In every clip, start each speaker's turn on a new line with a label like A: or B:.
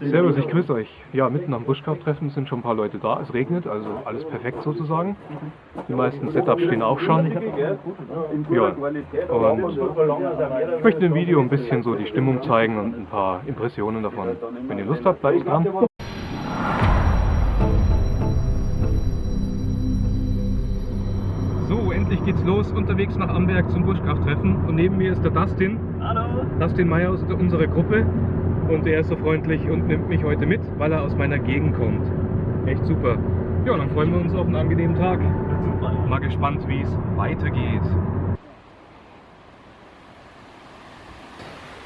A: Servus, ich grüße euch. Ja, mitten am Buschkrafttreffen sind schon ein paar Leute da. Es regnet, also alles perfekt sozusagen. Die meisten Setups stehen auch schon. Ja, und ich möchte im Video ein bisschen so die Stimmung zeigen und ein paar Impressionen davon. Wenn ihr Lust habt, bleibt dran. So, endlich geht's los, unterwegs nach Amberg zum Buschkrafttreffen. Und neben mir ist der Dustin.
B: Hallo.
A: Dustin Meyer aus unserer Gruppe. Und er ist so freundlich und nimmt mich heute mit, weil er aus meiner Gegend kommt. Echt super. Ja, dann freuen wir uns auf einen angenehmen Tag.
B: Super.
A: Mal gespannt, wie es weitergeht.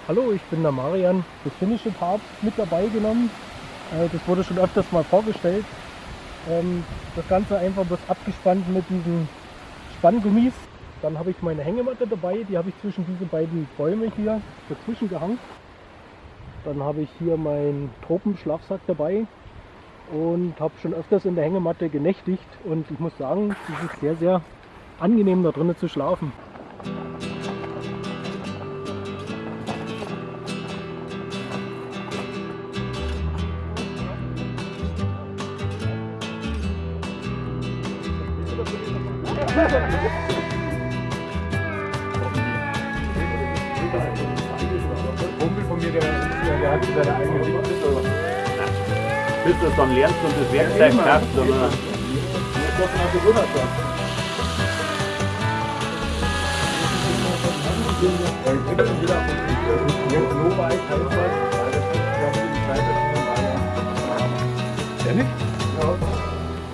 C: Hallo, ich bin der Marian, das finnische Part mit dabei genommen. Äh, Das wurde schon öfters mal vorgestellt. Ähm, Das Ganze einfach bloß abgespannt mit diesen Spanngummis. Dann habe ich meine Hängematte dabei, die habe ich zwischen diese beiden Bäume hier dazwischen gehangen. Dann habe ich hier meinen Tropenschlafsack dabei und habe schon öfters in der Hängematte genächtigt und ich muss sagen, es ist sehr, sehr angenehm da drinnen zu schlafen.
A: eigene
B: Bis du es dann lernst und das Werkzeug schaffst. Oder?
A: Ehrlich?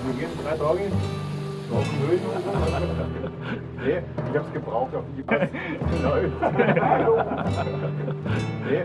D: Wir gehen drei Tage auf den Höhen und so. Nee, ich hab's gebraucht auf die Pass. Genau. Nee,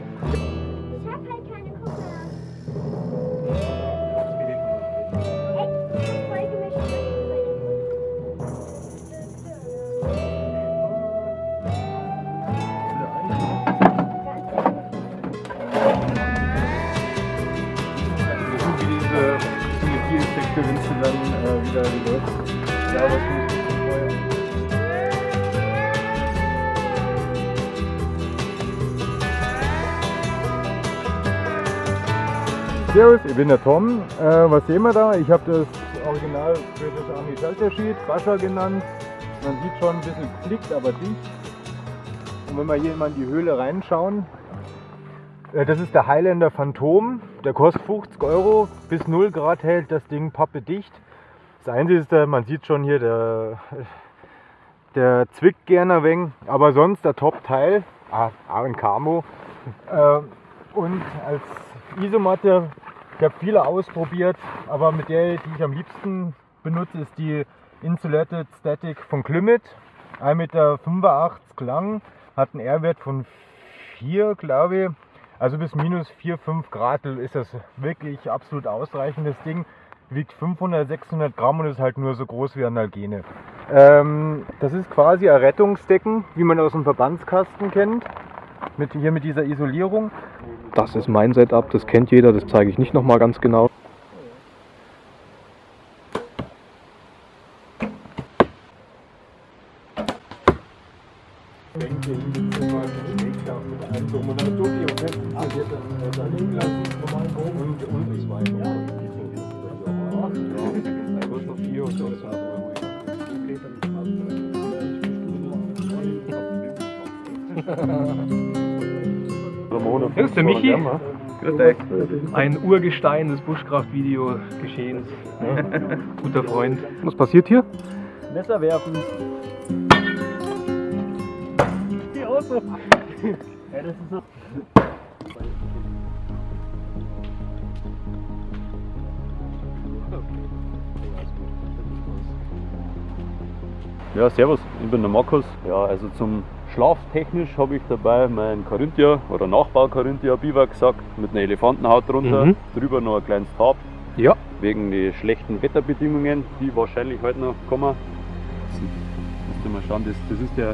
D: Servus, ich bin der Tom. Äh, was sehen wir da? Ich habe das Original British Army Shelter Sheet, Bascha genannt. Man sieht schon ein bisschen geflickt, aber dicht. Und wenn wir hier mal in die Höhle reinschauen, äh, das ist der Highlander Phantom. Der kostet 50 Euro. Bis 0 Grad hält das Ding pappedicht. Das Einzige ist, man sieht schon hier, der, der zwickt gerne ein wenig. Aber sonst der Top-Teil. Ah, auch ein Camo. Äh, Und als Isomatte, habe viele ausprobiert, aber mit der, die ich am liebsten benutze, ist die Insulated Static von Climate. 1,85 Meter lang, hat einen R-Wert von 4, glaube ich. Also bis minus 4, 5 Grad ist das wirklich absolut ausreichend. Das Ding wiegt 500, 600 Gramm und ist halt nur so groß wie ein Algene. Ähm, das ist quasi ein Rettungsdecken, wie man aus dem Verbandskasten kennt. Mit, hier mit dieser Isolierung.
A: Das ist mein Setup, das kennt jeder, das zeige ich nicht nochmal ganz genau. Das ist der Michi. Ein Urgestein des Buschkraft-Video-Geschehens. Guter Freund. Was passiert hier?
C: Messer werfen. Die Auto. Ja, das ist so.
B: Ja, servus, ich bin der Markus. Ja, also zum Schlaftechnisch habe ich dabei mein Carinthia oder Nachbau Carinthia Biwaksack mit einer Elefantenhaut drunter,
A: Mhm.
B: drüber noch ein kleines Tarp,
A: Ja.
B: wegen die schlechten Wetterbedingungen, die wahrscheinlich heute noch kommen. Das müsst ihr mal schauen, das, das ist der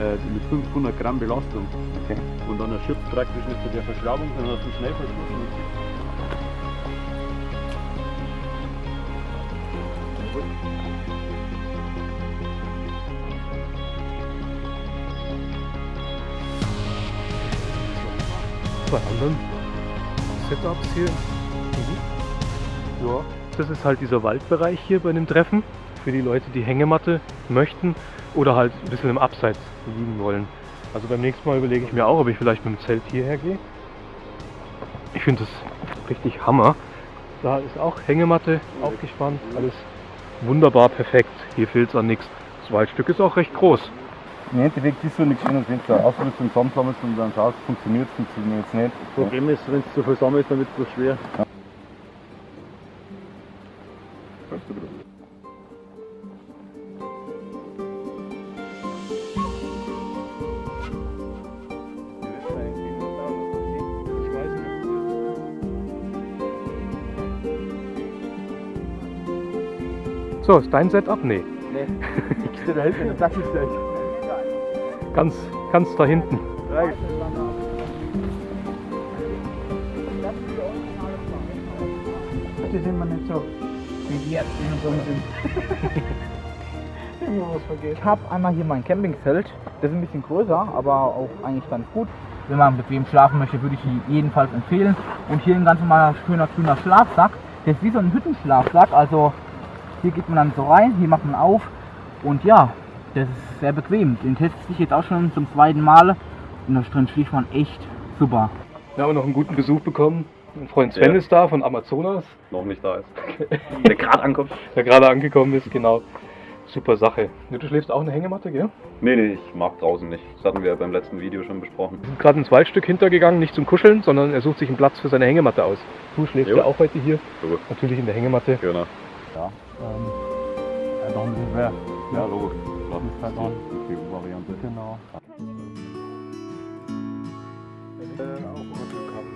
B: äh, mit 500 Gramm Belastung.
A: Okay.
B: Und dann erschöpft praktisch nicht bei der Verschraubung, sondern hast du
A: Bei anderen Setups hier. Ja, das ist halt dieser Waldbereich hier bei dem Treffen. Für die Leute, die Hängematte möchten oder halt ein bisschen im Abseits liegen wollen. Also beim nächsten Mal überlege ich mir auch, ob ich vielleicht mit dem Zelt hierher gehe. Ich finde das richtig Hammer. Da ist auch Hängematte aufgespannt, alles wunderbar perfekt. Hier fehlt es an nichts. Das Waldstück ist auch recht groß.
E: Im Endeffekt ist so nichts schön, wenn du eine Ausrüstung zusammensammelst und dann schaust, funktioniert es, funktioniert es nicht.
B: Das Problem ist, wenn es zu viel sammelst, dann wird es schwer.
A: So, ist dein Setup? Nee.
E: Nee, ich stehe da hinten, das sag ich gleich.
A: Ganz, ganz da hinten.
C: Das sind wir nicht so begehrt, wie wir so sind.
F: Ich habe einmal hier mein Campingzelt. Das ist ein bisschen größer, aber auch eigentlich ganz gut. Wenn man bequem schlafen möchte, würde ich ihn jedenfalls empfehlen. Und hier ein ganz normaler schöner grüner Schlafsack. Der ist wie so ein Hüttenschlafsack. Also hier geht man dann so rein, hier macht man auf. Und ja, das ist sehr bequem. Den teste ich jetzt auch schon zum zweiten Mal. Und da drin schläft man echt super.
A: Wir haben noch einen guten Besuch bekommen. Mein Freund Sven
B: Ja.
A: ist da von Amazonas,
B: Noch nicht da ist. Der gerade ankommt.
A: der gerade angekommen ist, genau. Super Sache. Ja, Du schläfst auch in der Hängematte, gell?
B: Nee, nee, ich mag draußen nicht. Das hatten wir beim letzten Video schon besprochen.
A: Wir sind gerade ins Waldstück hintergegangen, nicht zum Kuscheln, sondern er sucht sich einen Platz für seine Hängematte aus. Du schläfst
B: Jo.
A: ja auch heute hier,
B: So,
A: natürlich in der Hängematte.
B: genau.
E: Einfach ein bisschen mehr.
B: Ja, logisch. Klar.
E: halt auch die Variante.
F: Genau.
D: auch immer Glück haben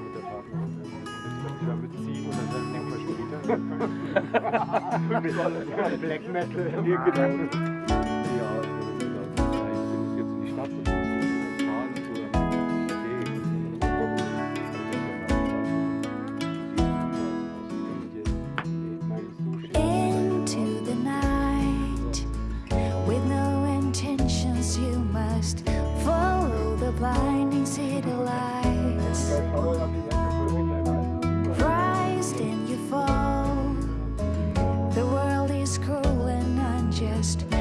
G: just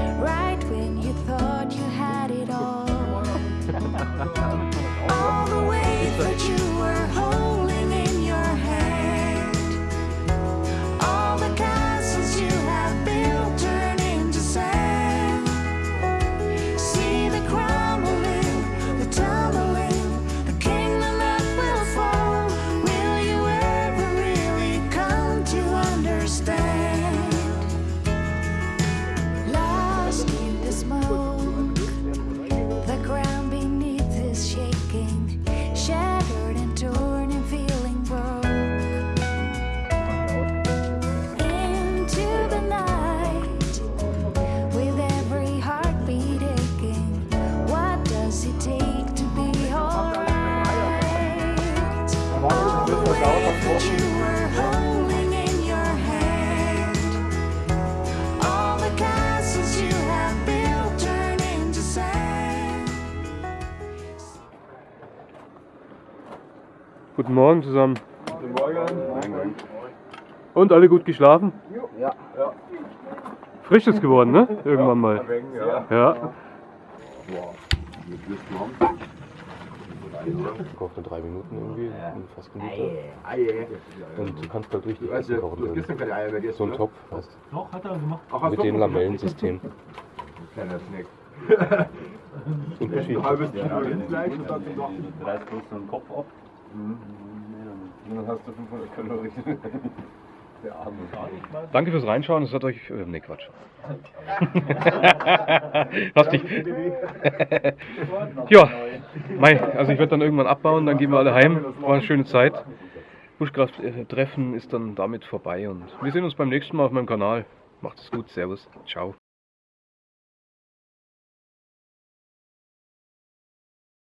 A: Guten Morgen zusammen.
D: Guten Morgen.
A: Und alle gut geschlafen?
F: Ja.
A: Frisch ist geworden, ne? Irgendwann mal.
D: Ja.
A: Ja.
H: Kocht in drei Minuten irgendwie, fast ein Liter. Und du kannst halt richtig Essen kochen drin. So ein Topf, weißt
C: Doch, hat er gemacht.
H: du. Mit dem Lamellensystem.
D: Kleiner Snack.
H: Unterschiedlich.
D: Halbes Kilo Rindfleisch und dann noch.
B: Du reißt bloß so einen Kopf ab.
D: Und dann hast du 500 Kalorien. Der Arme.
A: Danke fürs Reinschauen. Es hat euch. Äh, nee, Quatsch. Hast dich. ja, mei, also ich werde dann irgendwann abbauen, dann gehen wir alle heim. War eine schöne Zeit. Buschkraft-Treffen ist dann damit vorbei und wir sehen uns beim nächsten Mal auf meinem Kanal. Macht es gut, Servus, ciao.